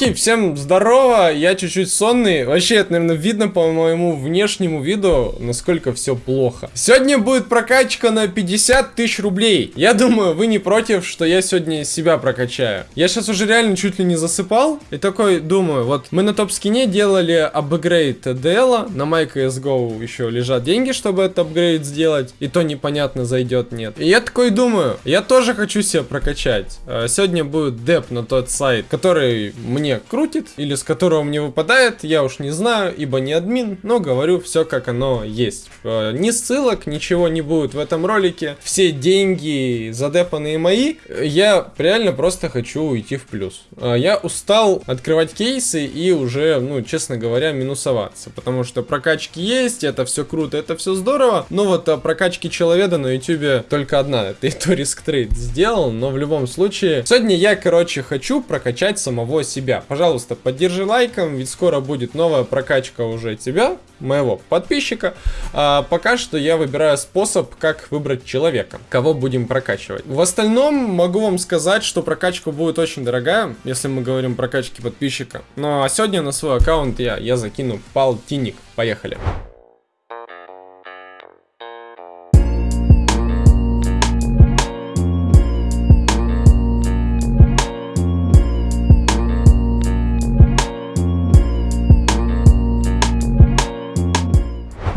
Мужики, всем здорово, я чуть-чуть сонный. Вообще, это, наверное, видно по моему внешнему виду, насколько все плохо. Сегодня будет прокачка на 50 тысяч рублей. Я думаю, вы не против, что я сегодня себя прокачаю. Я сейчас уже реально чуть ли не засыпал. И такой думаю, вот мы на топ-скине делали апгрейд DL, на MyCSGO еще лежат деньги, чтобы этот апгрейд сделать. И то непонятно, зайдет, нет. И я такой думаю, я тоже хочу себя прокачать. А, сегодня будет деп на тот сайт, который мне крутит, или с которого мне выпадает, я уж не знаю, ибо не админ, но говорю все как оно есть. А, ни ссылок, ничего не будет в этом ролике. Все деньги задепанные мои, я реально просто хочу уйти в плюс. А, я устал открывать кейсы и уже, ну, честно говоря, минусоваться, потому что прокачки есть, это все круто, это все здорово, но вот прокачки человека на ютубе только одна, это и то риск трейд сделал, но в любом случае, сегодня я, короче, хочу прокачать самого себя. Пожалуйста, поддержи лайком, ведь скоро будет новая прокачка уже тебя, моего подписчика. А пока что я выбираю способ, как выбрать человека, кого будем прокачивать. В остальном могу вам сказать, что прокачка будет очень дорогая, если мы говорим прокачки подписчика. Ну а сегодня на свой аккаунт я, я закину полтинник. Поехали.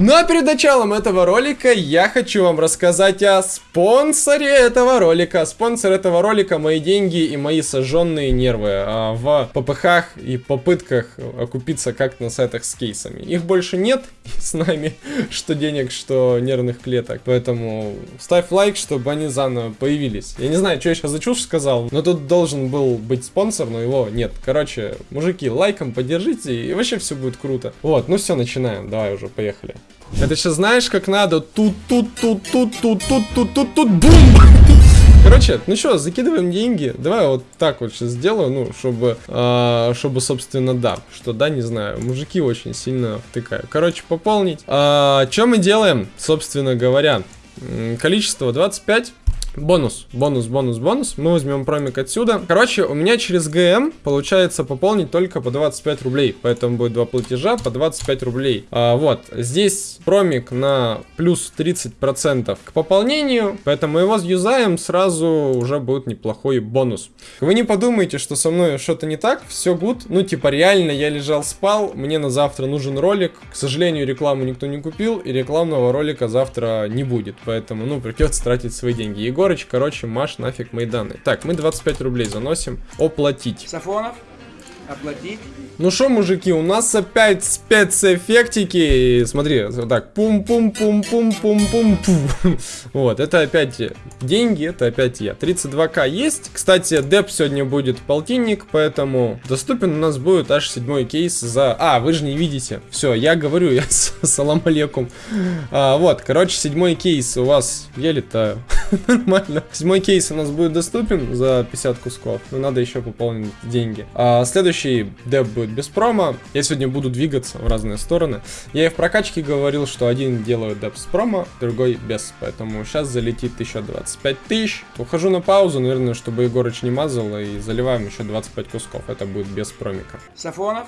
Но перед началом этого ролика я хочу вам рассказать о спонсоре этого ролика. Спонсор этого ролика мои деньги и мои сожженные нервы а, в ППХ и попытках окупиться как на сайтах с кейсами. Их больше нет с нами, что денег, что нервных клеток. Поэтому ставь лайк, чтобы они заново появились. Я не знаю, что я сейчас за чушь сказал, но тут должен был быть спонсор, но его нет. Короче, мужики, лайком поддержите и вообще все будет круто. Вот, ну все, начинаем. Давай уже, поехали. Это сейчас знаешь, как надо? Тут, тут, тут, тут, тут, тут, тут, тут, тут, бум! Короче, ну что, закидываем деньги. Давай вот так вот сейчас сделаю, ну, чтобы, э, чтобы, собственно, да. Что да, не знаю. Мужики очень сильно втыкают. Короче, пополнить. А, что мы делаем, собственно говоря? Количество 25. Бонус, бонус, бонус, бонус. Мы возьмем промик отсюда. Короче, у меня через ГМ получается пополнить только по 25 рублей. Поэтому будет два платежа по 25 рублей. А, вот, здесь промик на плюс 30% к пополнению. Поэтому его юзаем, сразу уже будет неплохой бонус. Вы не подумайте, что со мной что-то не так. Все гуд. Ну, типа, реально я лежал, спал. Мне на завтра нужен ролик. К сожалению, рекламу никто не купил. И рекламного ролика завтра не будет. Поэтому, ну, придется тратить свои деньги. Егор Егорыч, короче, маш нафиг мои данные. Так, мы 25 рублей заносим. Оплатить. Сафонов, оплатить. Ну что, мужики, у нас опять спецэффектики. Смотри, вот так. Пум-пум-пум-пум-пум-пум. Вот, это опять деньги, это опять я. 32к есть. Кстати, деп сегодня будет полтинник, поэтому доступен у нас будет аж седьмой кейс за... А, вы же не видите. Все, я говорю, я салам алейкум. А, вот, короче, седьмой кейс у вас... Я летаю. Нормально. Седьмой кейс у нас будет доступен за 50 кусков. Но надо еще пополнить деньги. А, следующий деп будет без промо. Я сегодня буду двигаться в разные стороны. Я и в прокачке говорил, что один делаю деп с промо, другой без. Поэтому сейчас залетит еще 25 тысяч. Ухожу на паузу, наверное, чтобы Егорыч не мазал. И заливаем еще 25 кусков. Это будет без промика. Сафонов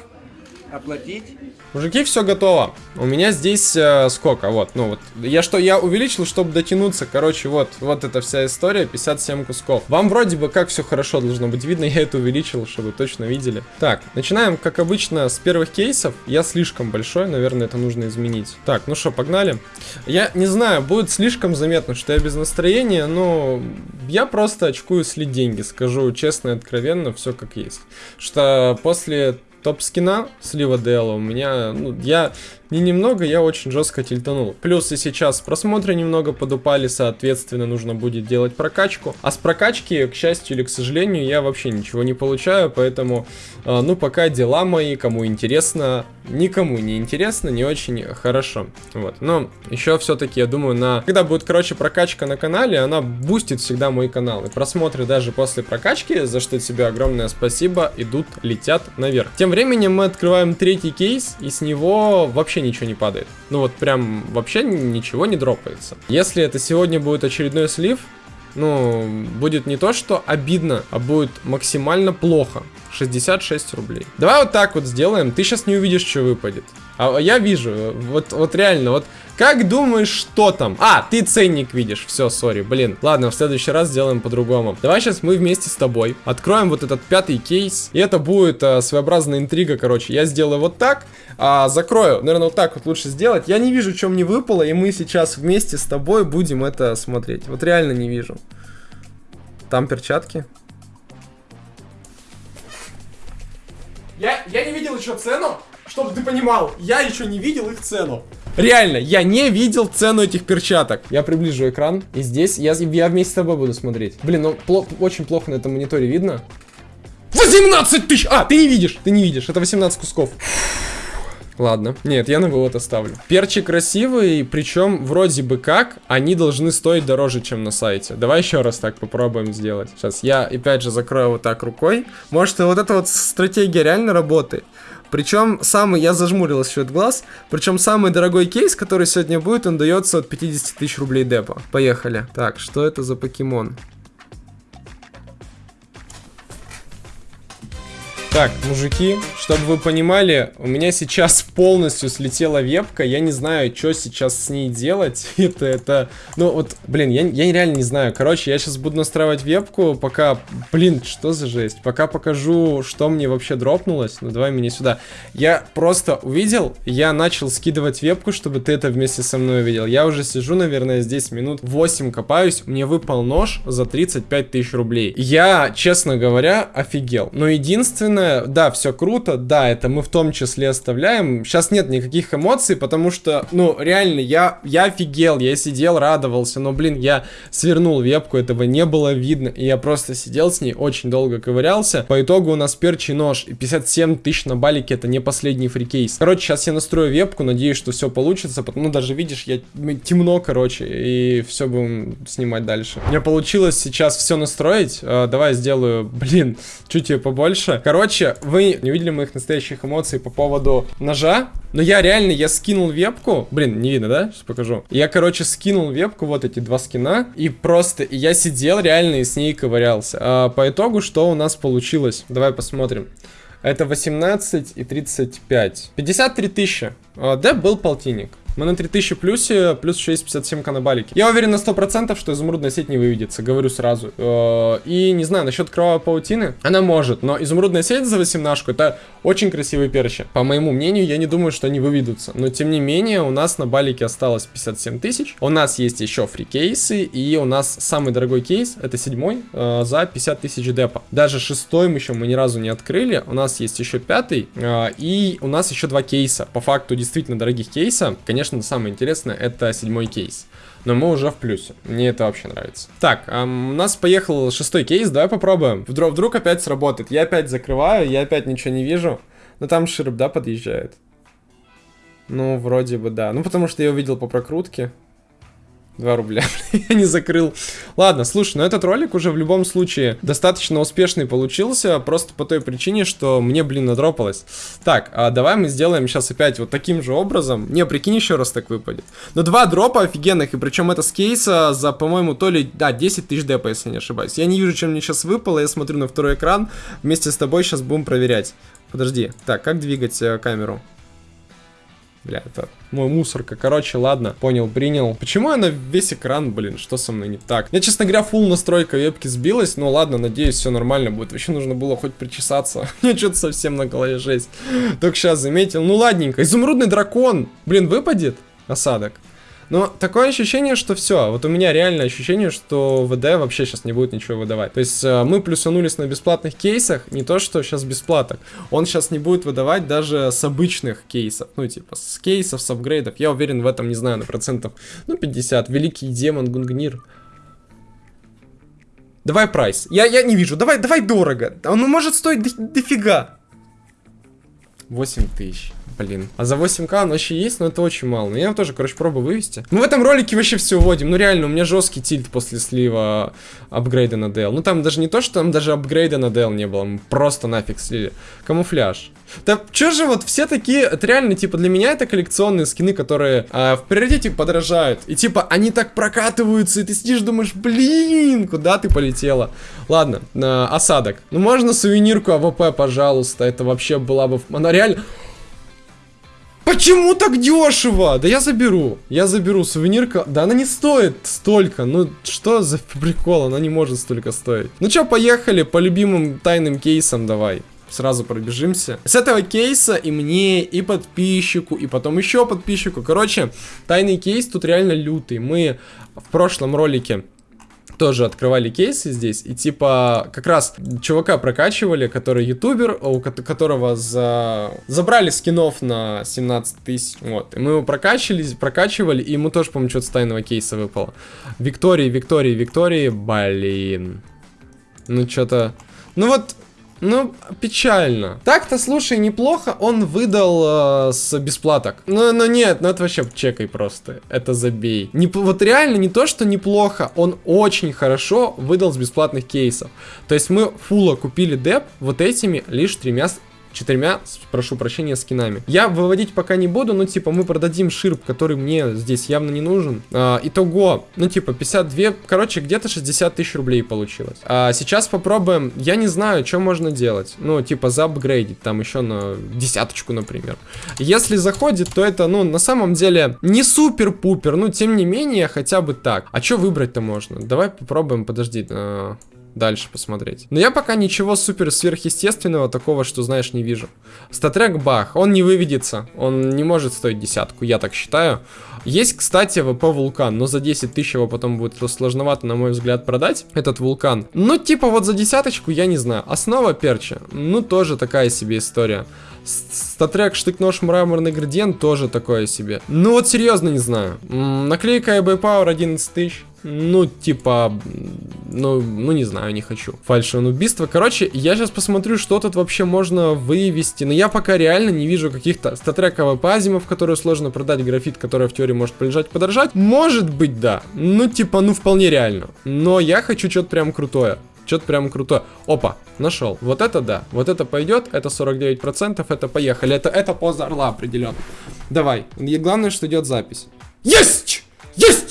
оплатить. Мужики, все готово. У меня здесь э, сколько? Вот, ну вот. Я что, я увеличил, чтобы дотянуться. Короче, вот, вот эта вся история. 57 кусков. Вам вроде бы как все хорошо должно быть видно. Я это увеличил, чтобы точно видели. Так, начинаем, как обычно, с первых кейсов. Я слишком большой, наверное, это нужно изменить. Так, ну что, погнали. Я не знаю, будет слишком заметно, что я без настроения, но я просто очкую слить деньги. Скажу честно и откровенно, все как есть. Что после топ скина слива DL у меня, ну, я не немного, я очень жестко тильтанул. Плюс и сейчас просмотры немного подупали, соответственно, нужно будет делать прокачку. А с прокачки, к счастью или к сожалению, я вообще ничего не получаю, поэтому, э, ну, пока дела мои, кому интересно, никому не интересно, не очень хорошо. Вот, но еще все-таки, я думаю, на... Когда будет, короче, прокачка на канале, она бустит всегда мой канал. И просмотры даже после прокачки, за что тебе огромное спасибо, идут, летят наверх. Тем временем мы открываем третий кейс, и с него вообще ничего не падает. Ну вот прям вообще ничего не дропается. Если это сегодня будет очередной слив, ну, будет не то, что обидно, а будет максимально плохо 66 рублей. Давай вот так вот сделаем. Ты сейчас не увидишь, что выпадет. А я вижу. Вот, вот реально, вот как думаешь, что там? А, ты ценник видишь. Все, сори, блин. Ладно, в следующий раз сделаем по-другому. Давай сейчас мы вместе с тобой откроем вот этот пятый кейс. И это будет а, своеобразная интрига, короче. Я сделаю вот так, а, закрою. Наверное, вот так вот лучше сделать. Я не вижу, что мне выпало, и мы сейчас вместе с тобой будем это смотреть. Вот реально не вижу. Там перчатки. Я, я не видел еще цену, чтобы ты понимал. Я еще не видел их цену. Реально, я не видел цену этих перчаток. Я приближу экран, и здесь я, я вместе с тобой буду смотреть. Блин, ну пло очень плохо на этом мониторе видно. 18 тысяч! А, ты не видишь, ты не видишь. Это 18 кусков. Ладно. Нет, я на вывод оставлю. Перчи красивые, причем вроде бы как они должны стоить дороже, чем на сайте. Давай еще раз так попробуем сделать. Сейчас я опять же закрою вот так рукой. Может, вот эта вот стратегия реально работает. Причем самый, я зажмурил еще глаз, причем самый дорогой кейс, который сегодня будет, он дается от 50 тысяч рублей депо. Поехали. Так, что это за покемон? Так, мужики, чтобы вы понимали, у меня сейчас полностью слетела вебка, я не знаю, что сейчас с ней делать. это, это, ну вот, блин, я, я реально не знаю. Короче, я сейчас буду настраивать вебку, пока, блин, что за жесть? Пока покажу, что мне вообще дропнулось. Ну, давай меня сюда. Я просто увидел, я начал скидывать вебку, чтобы ты это вместе со мной увидел. Я уже сижу, наверное, здесь минут 8 копаюсь, мне выпал нож за 35 тысяч рублей. Я, честно говоря, офигел. Но единственное, остальное, да, все круто, да, это мы в том числе оставляем. Сейчас нет никаких эмоций, потому что, ну, реально, я, я офигел, я сидел, радовался, но, блин, я свернул вебку, этого не было видно, и я просто сидел с ней, очень долго ковырялся. По итогу у нас перчий нож, и 57 тысяч на балике, это не последний фрикейс. Короче, сейчас я настрою вебку, надеюсь, что все получится, потому, ну, даже видишь, я темно, короче, и все будем снимать дальше. У меня получилось сейчас все настроить, uh, давай сделаю, блин, чуть ее побольше. Короче, Короче, вы не видели моих настоящих эмоций по поводу ножа, но я реально, я скинул вебку, блин, не видно, да? Сейчас покажу. Я, короче, скинул вебку, вот эти два скина, и просто, я сидел реально и с ней ковырялся. А, по итогу, что у нас получилось? Давай посмотрим. Это 18 и 35. 53 тысячи. А, Деп был полтинник. Мы на 3000 плюсе, плюс 657 на балике. Я уверен на 100%, что изумрудная сеть не выведется, говорю сразу. Э, и не знаю, насчет кровавой паутины, она может, но изумрудная сеть за 18 это очень красивые перчи. По моему мнению, я не думаю, что они выведутся. Но тем не менее, у нас на балике осталось 57 тысяч. У нас есть еще фри-кейсы, и у нас самый дорогой кейс, это седьмой, э, за 50 тысяч депа. Даже шестой мы еще мы ни разу не открыли. У нас есть еще пятый, э, и у нас еще два кейса. По факту действительно дорогих кейса. Конечно, конечно, самое интересное это седьмой кейс. Но мы уже в плюсе. Мне это вообще нравится. Так, эм, у нас поехал шестой кейс. Давай попробуем. Вдруг, вдруг опять сработает. Я опять закрываю, я опять ничего не вижу. Но там широп, да, подъезжает? Ну, вроде бы да. Ну, потому что я увидел по прокрутке. 2 рубля. я не закрыл. Ладно, слушай, ну этот ролик уже в любом случае достаточно успешный получился, просто по той причине, что мне, блин, надропалось. Так, а давай мы сделаем сейчас опять вот таким же образом. Не, прикинь, еще раз так выпадет. Но два дропа офигенных, и причем это с кейса за, по-моему, то ли, да, 10 тысяч депа, если не ошибаюсь. Я не вижу, чем мне сейчас выпало, я смотрю на второй экран, вместе с тобой сейчас будем проверять. Подожди, так, как двигать э, камеру? Бля, это мой мусорка. Короче, ладно, понял, принял. Почему я на весь экран, блин, что со мной не так? Я, честно говоря, фул настройка вебки сбилась, но ладно, надеюсь, все нормально будет. Вообще нужно было хоть причесаться. Мне что-то совсем на голове жесть. Только сейчас заметил. Ну ладненько, изумрудный дракон. Блин, выпадет осадок. Но такое ощущение, что все. Вот у меня реально ощущение, что ВД вообще сейчас не будет ничего выдавать. То есть э, мы плюсанулись на бесплатных кейсах, не то, что сейчас бесплаток. Он сейчас не будет выдавать даже с обычных кейсов. Ну, типа, с кейсов, с апгрейдов. Я уверен в этом, не знаю, на процентов, ну, 50. Великий демон Гунгнир. Давай прайс. Я, я не вижу. Давай, давай дорого. Он может стоить дофига. 8 тысяч. Блин. А за 8к он вообще есть, но это очень мало. Но я тоже, короче, пробую вывести. Мы в этом ролике вообще все вводим. Ну реально, у меня жесткий тильт после слива апгрейда на DL. Ну там даже не то, что там даже апгрейда на DL не было. Мы просто нафиг слили. Камуфляж. Да чё же вот все такие, это реально, типа, для меня это коллекционные скины, которые а, в приоритете подорожают. И типа, они так прокатываются, и ты сидишь, думаешь, блин, куда ты полетела? Ладно, э, осадок. Ну можно сувенирку AWP, пожалуйста, это вообще была бы... Она реально... Почему так дешево? Да я заберу. Я заберу сувенирка. Да она не стоит столько. Ну что за прикол? Она не может столько стоить. Ну чё, поехали по любимым тайным кейсам давай сразу пробежимся. С этого кейса и мне, и подписчику, и потом еще подписчику. Короче, тайный кейс тут реально лютый. Мы в прошлом ролике тоже открывали кейсы здесь, и типа как раз чувака прокачивали, который ютубер, у которого за... забрали скинов на 17 тысяч, вот, и мы его прокачивали, прокачивали, и ему тоже, по-моему, что-то с тайного кейса выпало. Виктории, Виктории, Виктории, блин. Ну, что-то... Ну вот, ну, печально. Так-то, слушай, неплохо он выдал э, с бесплаток. Ну, ну нет, ну это вообще чекай просто. Это забей. Не, вот реально не то, что неплохо, он очень хорошо выдал с бесплатных кейсов. То есть мы фула купили деп вот этими лишь тремя четырьмя, прошу прощения, скинами. Я выводить пока не буду, но типа мы продадим ширп, который мне здесь явно не нужен. А, итого, ну типа 52, короче, где-то 60 тысяч рублей получилось. А сейчас попробуем, я не знаю, что можно делать. Ну типа заапгрейдить, там еще на десяточку, например. Если заходит, то это, ну на самом деле не супер-пупер, ну тем не менее хотя бы так. А что выбрать-то можно? Давай попробуем, подожди. А дальше посмотреть. Но я пока ничего супер сверхъестественного такого, что знаешь, не вижу. Статрек бах, он не выведется, он не может стоить десятку, я так считаю. Есть, кстати, ВП Вулкан, но за 10 тысяч его потом будет сложновато, на мой взгляд, продать, этот Вулкан. Ну, типа вот за десяточку, я не знаю. Основа перча, ну, тоже такая себе история. Статрек, штык-нож, мраморный градиент тоже такое себе. Ну вот серьезно не знаю. Наклейка eBay Power 11 тысяч. Ну, типа, ну, ну не знаю, не хочу. Фальшивое убийство. Короче, я сейчас посмотрю, что тут вообще можно вывести. Но я пока реально не вижу каких-то статрековых пазимов, которые сложно продать, графит, который в теории может полежать, подорожать. Может быть, да. Ну, типа, ну, вполне реально. Но я хочу что-то прям крутое. Что-то прям крутое. Опа, нашел. Вот это да. Вот это пойдет. Это 49%. Это поехали. Это, это поза орла определенно. Давай. И главное, что идет запись. Есть! Есть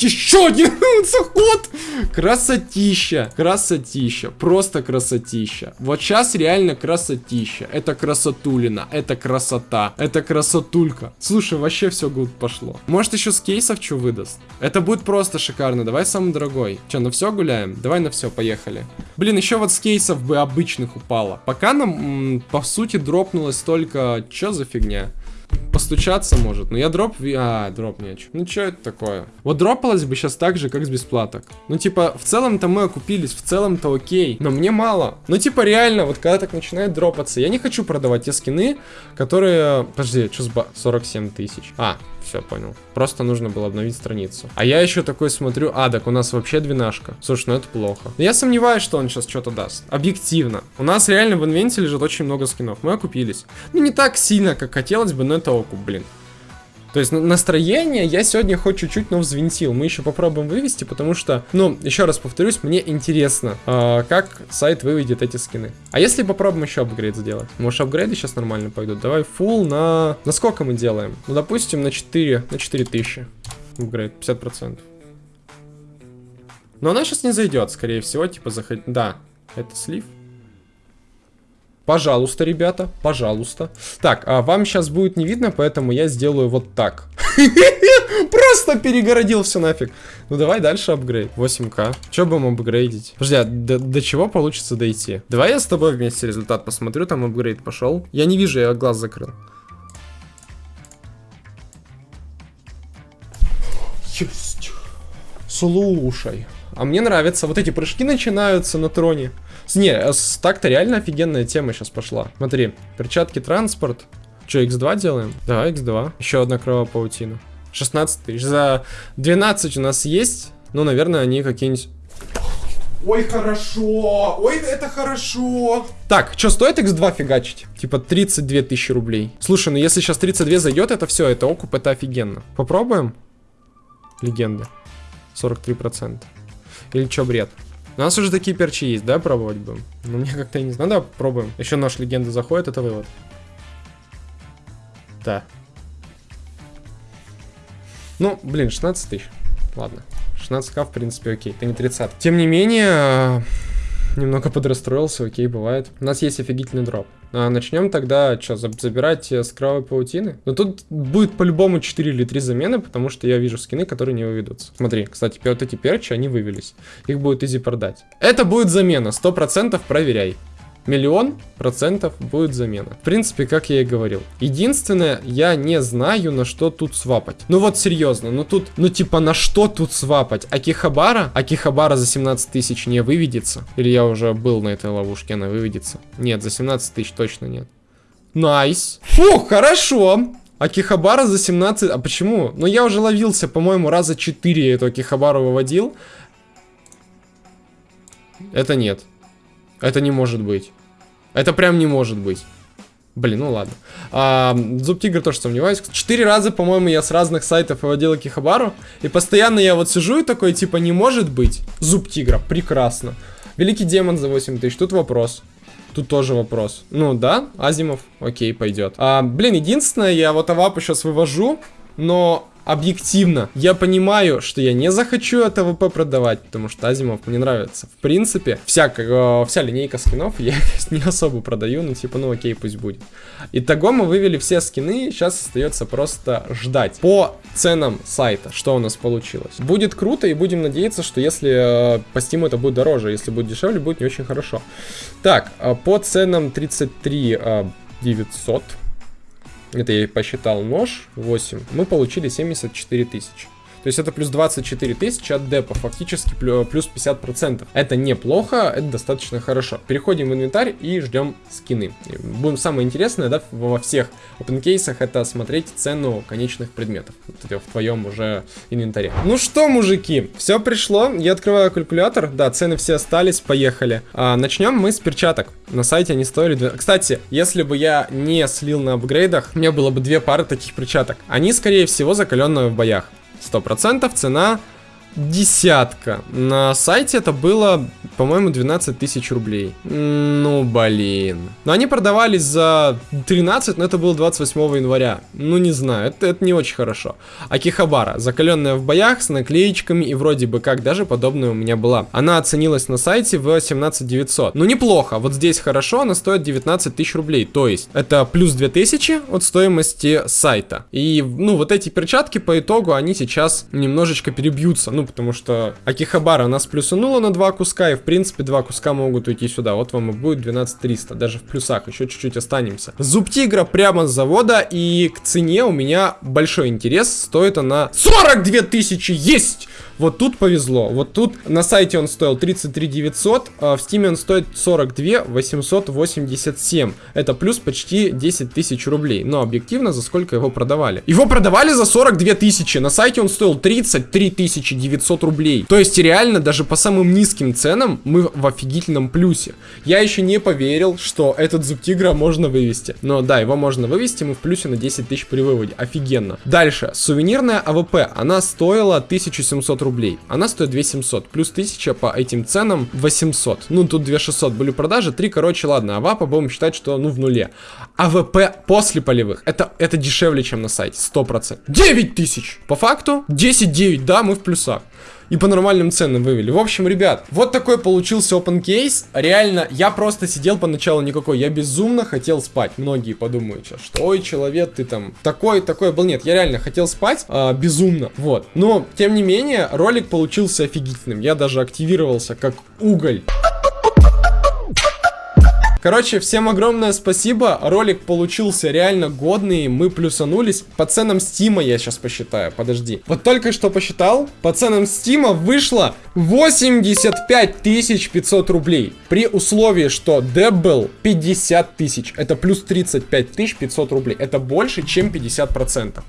еще один заход! Красотища, красотища, просто красотища. Вот сейчас реально красотища. Это красотулина, это красота, это красотулька. Слушай, вообще все гуд пошло. Может еще с кейсов что выдаст? Это будет просто шикарно. Давай самый дорогой. Че, на все гуляем? Давай на все, поехали. Блин, еще вот с кейсов бы обычных упало. Пока нам, по сути, дропнулось только... Че за фигня? Постучаться может. Но я дроп... А, дроп не Ну, что это такое? Вот дропалось бы сейчас так же, как с бесплаток. Ну, типа, в целом-то мы окупились, в целом-то окей. Но мне мало. Ну, типа, реально, вот когда так начинает дропаться, я не хочу продавать те скины, которые... Подожди, что с ба... 47 тысяч. А, все, понял. Просто нужно было обновить страницу. А я еще такой смотрю, а, так у нас вообще двенашка. Слушай, ну это плохо. Но я сомневаюсь, что он сейчас что-то даст. Объективно. У нас реально в инвенте лежит очень много скинов. Мы окупились. Ну, не так сильно, как хотелось бы, но это окуп, блин. То есть настроение я сегодня хоть чуть-чуть, но взвинтил. Мы еще попробуем вывести, потому что, ну, еще раз повторюсь, мне интересно, э, как сайт выведет эти скины. А если попробуем еще апгрейд сделать? Может, апгрейды сейчас нормально пойдут? Давай full на... На сколько мы делаем? Ну, допустим, на 4, на 4000. Апгрейд, 50%. Но она сейчас не зайдет, скорее всего, типа заходить... Да, это слив. Пожалуйста, ребята, пожалуйста. Так, а вам сейчас будет не видно, поэтому я сделаю вот так. Просто перегородил все нафиг. Ну давай дальше апгрейд. 8к. Че будем апгрейдить? Подожди, а до, до чего получится дойти? Давай я с тобой вместе результат посмотрю, там апгрейд пошел. Я не вижу, я глаз закрыл. Есть. Слушай. А мне нравится. Вот эти прыжки начинаются на троне. Не, э, так-то реально офигенная тема сейчас пошла. Смотри, перчатки транспорт. Че, x2 делаем? Да, x2. Еще одна кровопаутина. 16 тысяч. За 12 у нас есть. Ну, наверное, они какие-нибудь... Ой, хорошо. Ой, это хорошо. Так, что стоит x2 фигачить? Типа 32 тысячи рублей. Слушай, ну если сейчас 32 зайдет, это все, это окуп, это офигенно. Попробуем? Легенда. 43%. Или что, бред? У нас уже такие перчи есть, да, пробовать будем? Ну, мне как-то не знаю. Да, пробуем. Еще наш легенда заходит, это вывод. Да. Ну, блин, 16 тысяч. Ладно. 16к, в принципе, окей. Это не 30. Тем не менее, немного подрастроился, окей, бывает. У нас есть офигительный дроп. А начнем тогда, что, забирать с кровавой паутины? Но тут будет по-любому 4 или 3 замены, потому что я вижу скины, которые не выведутся. Смотри, кстати, вот эти перчи, они вывелись. Их будет easy продать. Это будет замена, 100% проверяй миллион процентов будет замена. В принципе, как я и говорил. Единственное, я не знаю, на что тут свапать. Ну вот серьезно, ну тут, ну типа на что тут свапать? Акихабара? Акихабара за 17 тысяч не выведется? Или я уже был на этой ловушке, она выведется? Нет, за 17 тысяч точно нет. Nice. Фу, хорошо. Акихабара за 17... А почему? Ну я уже ловился, по-моему, раза 4 эту Акихабару выводил. Это нет. Это не может быть. Это прям не может быть. Блин, ну ладно. А, Зуб Тигр тоже сомневаюсь. Четыре раза, по-моему, я с разных сайтов выводил Кихабару. И постоянно я вот сижу и такой, типа, не может быть. Зуб Тигра, прекрасно. Великий демон за 8 тысяч, тут вопрос. Тут тоже вопрос. Ну да, Азимов, окей, пойдет. А, блин, единственное, я вот Авапу сейчас вывожу, но объективно, я понимаю, что я не захочу это ВП продавать, потому что Азимов мне нравится. В принципе, вся, э, вся линейка скинов я не особо продаю, ну типа, ну окей, пусть будет. Итого мы вывели все скины, сейчас остается просто ждать по ценам сайта, что у нас получилось. Будет круто и будем надеяться, что если э, по Steam это будет дороже, если будет дешевле, будет не очень хорошо. Так, э, по ценам 33 э, 900 это я посчитал нож 8, мы получили 74 тысячи. То есть это плюс 24 тысячи от депа, фактически плюс 50%. Это неплохо, это достаточно хорошо. Переходим в инвентарь и ждем скины. Будем самое интересное, да, во всех опенкейсах это смотреть цену конечных предметов в твоем уже инвентаре. Ну что, мужики, все пришло, я открываю калькулятор, да, цены все остались, поехали. А, начнем мы с перчаток. На сайте они стоили... Кстати, если бы я не слил на апгрейдах, у меня было бы две пары таких перчаток. Они, скорее всего, закаленные в боях. 100% цена десятка. На сайте это было, по-моему, 12 тысяч рублей. Ну, блин. Но они продавались за 13, но это было 28 января. Ну, не знаю, это, это не очень хорошо. Акихабара, закаленная в боях, с наклеечками и вроде бы как даже подобная у меня была. Она оценилась на сайте в 17 900. Ну, неплохо. Вот здесь хорошо, она стоит 19 тысяч рублей. То есть, это плюс 2000 от стоимости сайта. И, ну, вот эти перчатки по итогу, они сейчас немножечко перебьются. Ну, потому что Акихабара нас плюсанула на два куска, и в принципе два куска могут уйти сюда. Вот вам и будет 12300, даже в плюсах, еще чуть-чуть останемся. Зуб тигра прямо с завода, и к цене у меня большой интерес, стоит она 42 тысячи, есть! Вот тут повезло. Вот тут на сайте он стоил 33 900, а в стиме он стоит 42 887. Это плюс почти 10 тысяч рублей. Но объективно, за сколько его продавали? Его продавали за 42 тысячи. На сайте он стоил 33 900 рублей. То есть реально даже по самым низким ценам мы в офигительном плюсе. Я еще не поверил, что этот зуб тигра можно вывести. Но да, его можно вывести, мы в плюсе на 10 тысяч при выводе. Офигенно. Дальше. Сувенирная AWP. Она стоила 1700 рублей. Она стоит 2700. Плюс 1000 по этим ценам 800. Ну, тут 2600 были продажи. 3, короче, ладно. Авапа будем считать, что, ну, в нуле. АВП после полевых. Это, это дешевле, чем на сайте. 100%. 9000. По факту 10-9. Да, мы в плюсах и по нормальным ценам вывели. В общем, ребят, вот такой получился open case. Реально, я просто сидел поначалу никакой. Я безумно хотел спать. Многие подумают сейчас, что ой, человек, ты там такой, такой был. Нет, я реально хотел спать а, безумно. Вот. Но, тем не менее, ролик получился офигительным. Я даже активировался как уголь. Короче, всем огромное спасибо. Ролик получился реально годный. Мы плюсанулись. По ценам Стима я сейчас посчитаю. Подожди. Вот только что посчитал. По ценам Стима вышло 85 500 рублей. При условии, что деп был 50 тысяч. Это плюс 35 500 рублей. Это больше, чем 50%.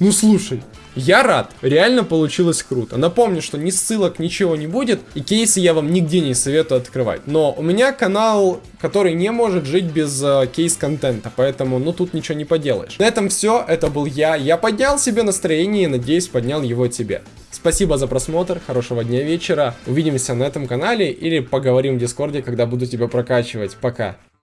Ну слушай, я рад, реально получилось круто. Напомню, что ни ссылок, ничего не будет, и кейсы я вам нигде не советую открывать. Но у меня канал, который не может жить без э, кейс-контента, поэтому, ну, тут ничего не поделаешь. На этом все, это был я. Я поднял себе настроение и, надеюсь, поднял его тебе. Спасибо за просмотр, хорошего дня вечера. Увидимся на этом канале или поговорим в Дискорде, когда буду тебя прокачивать. Пока.